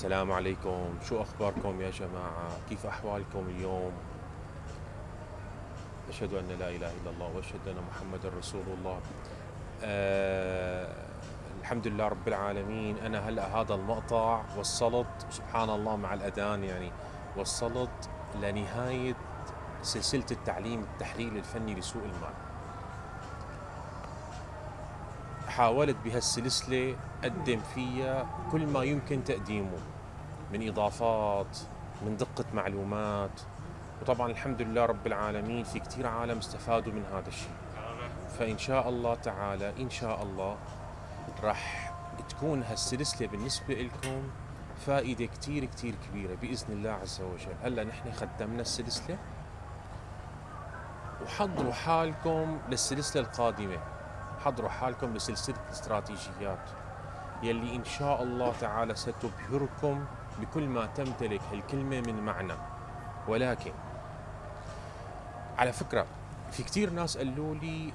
السلام عليكم. شو أخباركم يا جماعة؟ كيف أحوالكم اليوم؟ أشهد أن لا إله إلا الله وأشهد أن محمد رسول الله. أه الحمد لله رب العالمين. أنا هلأ هذا المقطع وصلت سبحان الله مع الأذان يعني. وصلت لنهاية سلسلة التعليم التحليل الفني لسوق المال. حاولت بهالسلسلة أقدم فيها كل ما يمكن تقديمه من إضافات من دقة معلومات. وطبعا الحمد لله رب العالمين في كثير عالم استفادوا من هذا الشيء. فإن شاء الله تعالى إن شاء الله راح تكون هالسلسلة بالنسبة لكم فائدة كثير كثير كبيرة بإذن الله عز وجل. هلأ نحن ختمنا السلسلة وحضروا حالكم للسلسلة القادمة. حضروا حالكم لسلسلة الاستراتيجيات يلي إن شاء الله تعالى ستبهركم بكل ما تمتلك هالكلمة من معنى. ولكن على فكرة في كتير ناس قالوا لي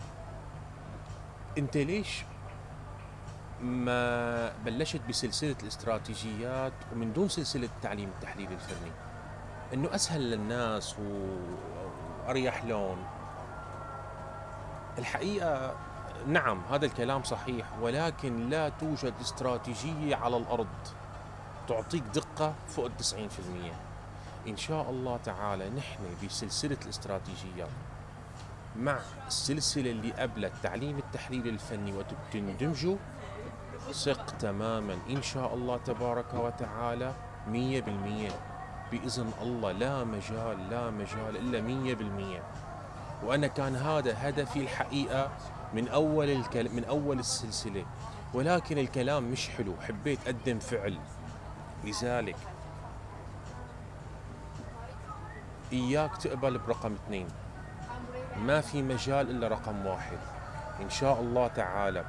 أنت ليش ما بلشت بسلسلة الاستراتيجيات ومن دون سلسلة التعليم التحليل الفني؟ إنه أسهل للناس وأريح لهم. الحقيقة نعم هذا الكلام صحيح ولكن لا توجد استراتيجية على الأرض تعطيك دقة فوق التسعين في المية. إن شاء الله تعالى نحن بسلسلة الاستراتيجيات مع السلسلة اللي قبل التعليم التحليل الفني وتندمجوا ثق تماما. إن شاء الله تبارك وتعالى مية بالمية. بإذن الله لا مجال لا مجال إلا مية بالمية. وأنا كان هذا هدفي الحقيقة من أول الكل... من أول السلسلة. ولكن الكلام مش حلو. حبيت أقدم فعل. لذلك إياك تقبل برقم اثنين. ما في مجال إلا رقم واحد. إن شاء الله تعالى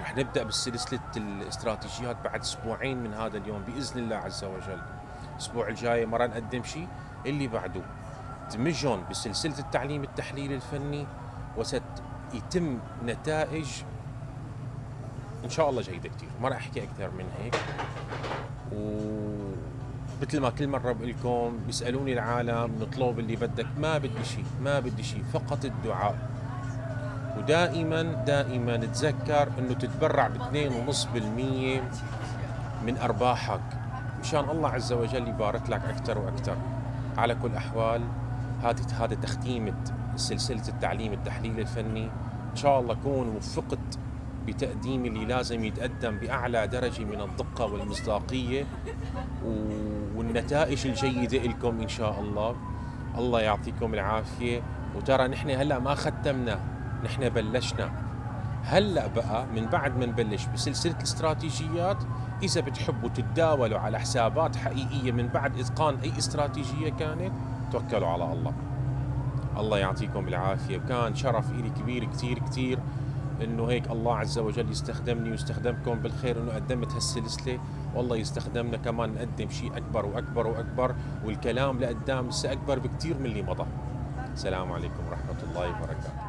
رح نبدأ بسلسله الاستراتيجيات بعد أسبوعين من هذا اليوم بإذن الله عز وجل. الأسبوع الجاي مره نقدم شيء. اللي بعده. دمجهم بسلسلة التعليم التحليلي الفني وست يتم نتائج إن شاء الله جيدة كثير ما راح أحكي أكثر من هيك. ومثل ما كل مرة بقول لكم بيسألوني العالم نطلب اللي بدك. ما بدي شيء ما بدي شيء فقط الدعاء. ودائما دائما تذكر إنه تتبرع ب 2.5% من أرباحك. مشان الله عز وجل يبارك لك أكثر وأكثر على كل الاحوال هذه هذا تختيمه سلسلة التعليم التحليل الفني. إن شاء الله اكون وفقت بتقديم اللي لازم يتقدم بأعلى درجة من الدقة والمصداقية والنتائج الجيدة لكم إن شاء الله. الله يعطيكم العافية. وترى نحن هلأ ما ختمنا نحن بلشنا. هلأ بقى من بعد ما نبلش بسلسلة الاستراتيجيات إذا بتحبوا تتداولوا على حسابات حقيقية من بعد إتقان أي استراتيجية كانت توكلوا على الله. الله يعطيكم العافية. وكان شرف إلي كبير كتير كتير إنه هيك الله عز وجل يستخدمني ويستخدمكم بالخير إنه قدمت هالسلسلة. والله يستخدمنا كمان نقدم شيء أكبر وأكبر وأكبر والكلام لقدام لسه أكبر بكثير من اللي مضى. السلام عليكم ورحمة الله وبركاته.